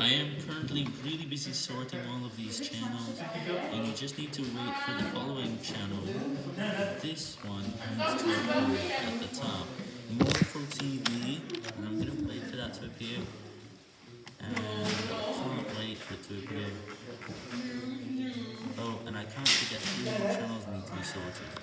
I am currently really busy sorting all of these channels, and you just need to wait for the following channel. This one needs to appear at the top. Morpho TV, and I'm going to wait for that to appear. And I can't wait for it to appear. Oh, and I can't forget three more channels need to be sorted.